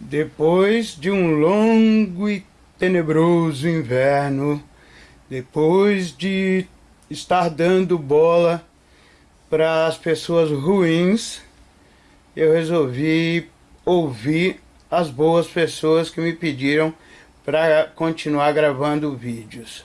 Depois de um longo e tenebroso inverno, depois de estar dando bola para as pessoas ruins, eu resolvi ouvir as boas pessoas que me pediram para continuar gravando vídeos.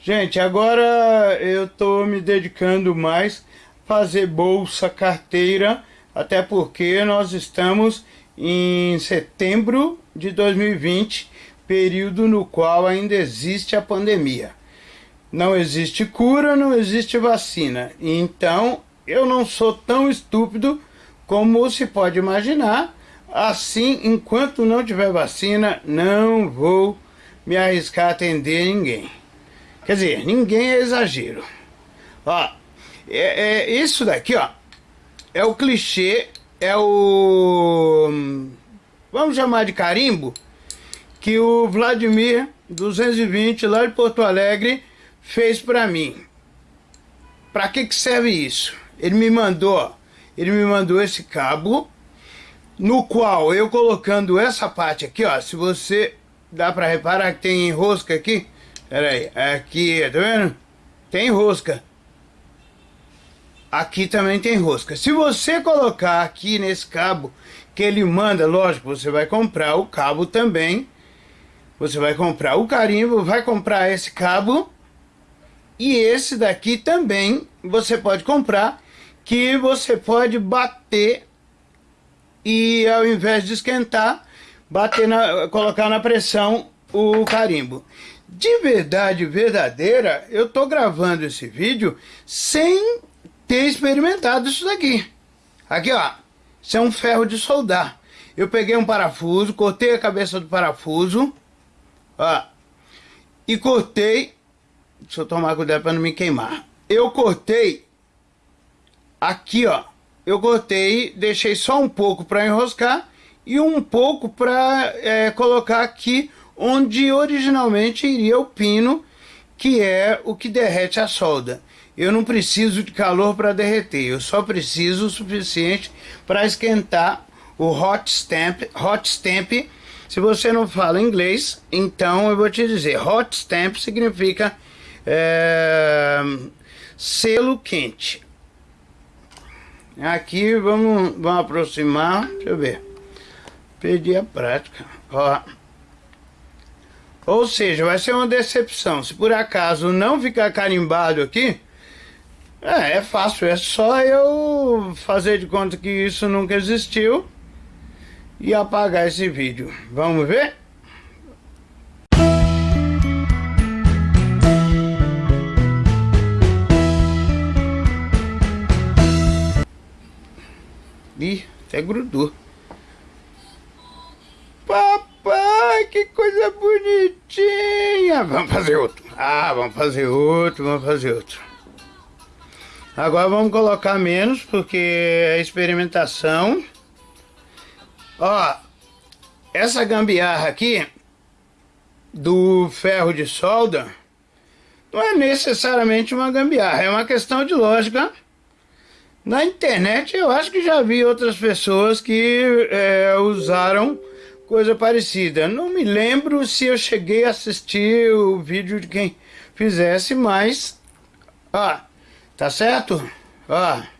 Gente, agora eu estou me dedicando mais a fazer bolsa, carteira, até porque nós estamos em setembro de 2020, período no qual ainda existe a pandemia. Não existe cura, não existe vacina. Então, eu não sou tão estúpido como se pode imaginar. Assim, enquanto não tiver vacina, não vou me arriscar a atender ninguém. Quer dizer, ninguém é exagero. Ó, é, é, isso daqui, ó, é o clichê, é o... Vamos chamar de carimbo, que o Vladimir 220 lá de Porto Alegre fez para mim. Para que que serve isso? Ele me mandou, ele me mandou esse cabo, no qual eu colocando essa parte aqui, ó, se você dá para reparar que tem rosca aqui, pera aí, aqui, tá vendo? Tem rosca. Aqui também tem rosca. Se você colocar aqui nesse cabo que ele manda, lógico, você vai comprar o cabo também. Você vai comprar o carimbo, vai comprar esse cabo. E esse daqui também você pode comprar, que você pode bater e ao invés de esquentar, bater na, colocar na pressão o carimbo. De verdade verdadeira, eu tô gravando esse vídeo sem ter experimentado isso daqui. Aqui, ó. Isso é um ferro de soldar. Eu peguei um parafuso, cortei a cabeça do parafuso, ó, e cortei, deixa eu tomar cuidado para não me queimar. Eu cortei aqui, ó, eu cortei, deixei só um pouco para enroscar e um pouco para é, colocar aqui onde originalmente iria o pino, que é o que derrete a solda eu não preciso de calor para derreter, eu só preciso o suficiente para esquentar o hot stamp. Hot stamp, se você não fala inglês, então eu vou te dizer, hot stamp significa é, selo quente. Aqui vamos, vamos aproximar, deixa eu ver, perdi a prática, ó. Ou seja, vai ser uma decepção, se por acaso não ficar carimbado aqui, é, é fácil, é só eu fazer de conta que isso nunca existiu e apagar esse vídeo. Vamos ver? Ih, até grudou. Papai, que coisa bonitinha! Vamos fazer outro. Ah, vamos fazer outro, vamos fazer outro. Agora vamos colocar menos, porque é experimentação. Ó, essa gambiarra aqui, do ferro de solda, não é necessariamente uma gambiarra, é uma questão de lógica. Na internet eu acho que já vi outras pessoas que é, usaram coisa parecida. Não me lembro se eu cheguei a assistir o vídeo de quem fizesse, mas... Ó, Tá certo? Ó.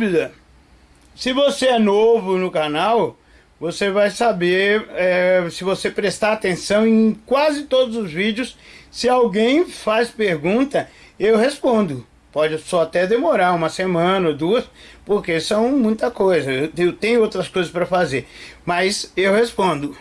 dúvida, se você é novo no canal, você vai saber, é, se você prestar atenção em quase todos os vídeos, se alguém faz pergunta, eu respondo. Pode só até demorar uma semana ou duas, porque são muita coisa. Eu tenho outras coisas para fazer, mas eu respondo.